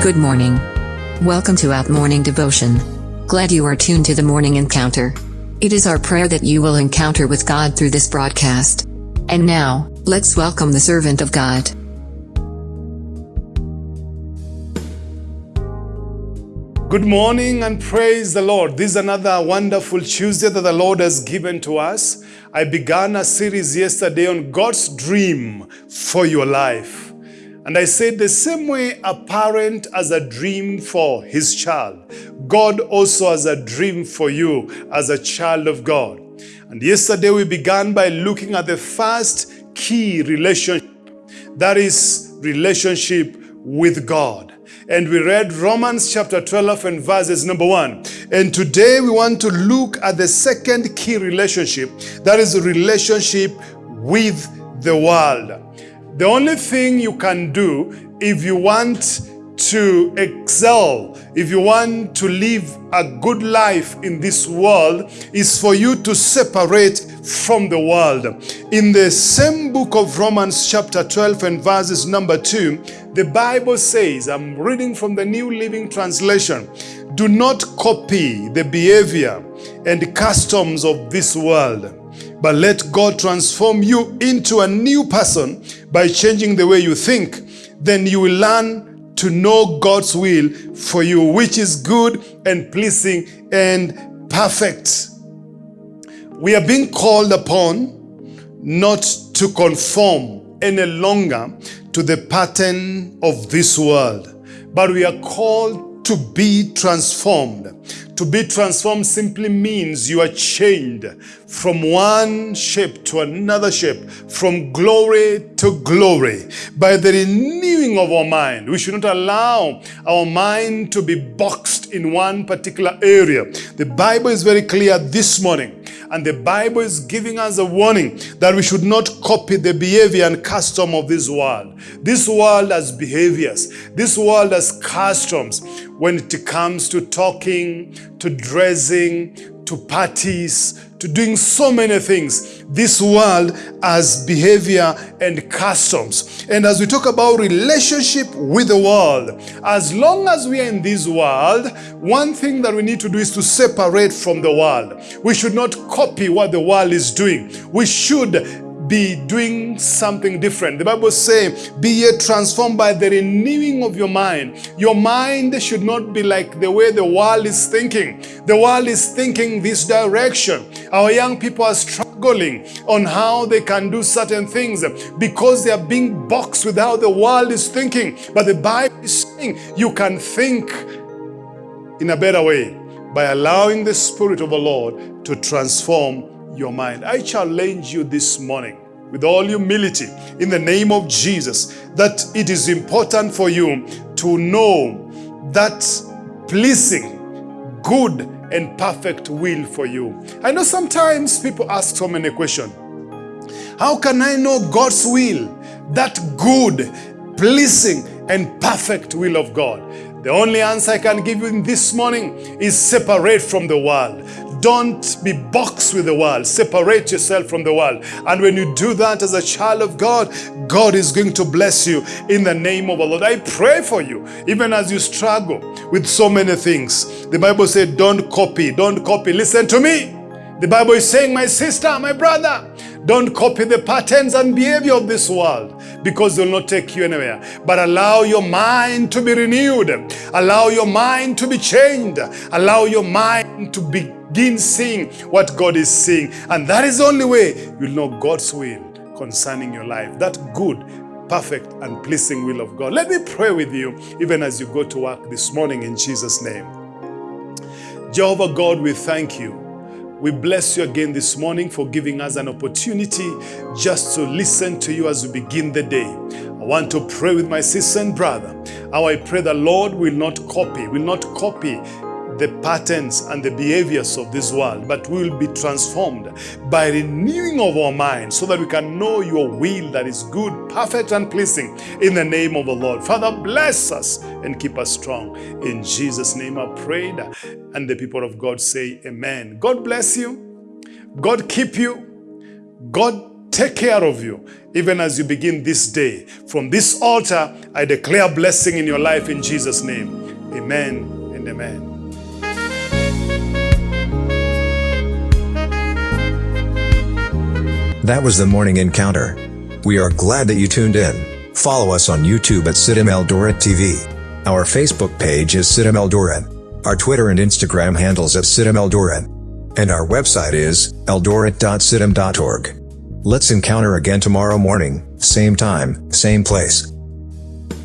Good morning. Welcome to Out Morning Devotion. Glad you are tuned to the morning encounter. It is our prayer that you will encounter with God through this broadcast. And now, let's welcome the servant of God. Good morning and praise the Lord. This is another wonderful Tuesday that the Lord has given to us. I began a series yesterday on God's dream for your life. And I said the same way a parent has a dream for his child, God also has a dream for you as a child of God. And yesterday we began by looking at the first key relationship, that is relationship with God. And we read Romans chapter 12 and verses number 1. And today we want to look at the second key relationship, that is relationship with the world. The only thing you can do if you want to excel, if you want to live a good life in this world, is for you to separate from the world. In the same book of Romans chapter 12 and verses number 2, the Bible says, I'm reading from the New Living Translation, do not copy the behavior and customs of this world but let God transform you into a new person by changing the way you think. Then you will learn to know God's will for you, which is good and pleasing and perfect. We are being called upon not to conform any longer to the pattern of this world, but we are called to be transformed to be transformed simply means you are changed from one shape to another shape, from glory to glory, by the renewing of our mind. We should not allow our mind to be boxed in one particular area. The Bible is very clear this morning, and the Bible is giving us a warning that we should not copy the behavior and custom of this world. This world has behaviors. This world has customs when it comes to talking, to dressing, to parties, to doing so many things. This world has behavior and customs. And as we talk about relationship with the world, as long as we are in this world, one thing that we need to do is to separate from the world. We should not copy what the world is doing. We should be doing something different. The Bible says, be ye transformed by the renewing of your mind. Your mind should not be like the way the world is thinking. The world is thinking this direction. Our young people are struggling on how they can do certain things because they are being boxed with how the world is thinking. But the Bible is saying you can think in a better way by allowing the Spirit of the Lord to transform your mind. I challenge you this morning with all humility in the name of Jesus that it is important for you to know that pleasing, good and perfect will for you. I know sometimes people ask so many questions. How can I know God's will? That good, pleasing and perfect will of God. The only answer I can give you this morning is separate from the world. Don't be boxed with the world. Separate yourself from the world. And when you do that as a child of God, God is going to bless you in the name of the Lord. I pray for you, even as you struggle with so many things. The Bible said, don't copy, don't copy. Listen to me. The Bible is saying, my sister, my brother, don't copy the patterns and behavior of this world because they'll not take you anywhere. But allow your mind to be renewed. Allow your mind to be changed. Allow your mind to begin seeing what God is seeing. And that is the only way you'll know God's will concerning your life. That good, perfect, and pleasing will of God. Let me pray with you even as you go to work this morning in Jesus' name. Jehovah God, we thank you. We bless you again this morning for giving us an opportunity just to listen to you as we begin the day. I want to pray with my sister and brother. How I pray the Lord will not copy, will not copy the patterns and the behaviors of this world, but we will be transformed by renewing of our mind so that we can know your will that is good, perfect, and pleasing in the name of the Lord. Father, bless us and keep us strong. In Jesus' name I prayed. And the people of God say amen. God bless you. God keep you. God take care of you, even as you begin this day. From this altar, I declare blessing in your life in Jesus' name. Amen and amen. That was the morning encounter. We are glad that you tuned in. Follow us on YouTube at CITAM Eldoret TV. Our Facebook page is CITAM Eldoret. Our Twitter and Instagram handles at CITAM Eldoret. And our website is eldoret.citam.org. Let's encounter again tomorrow morning, same time, same place.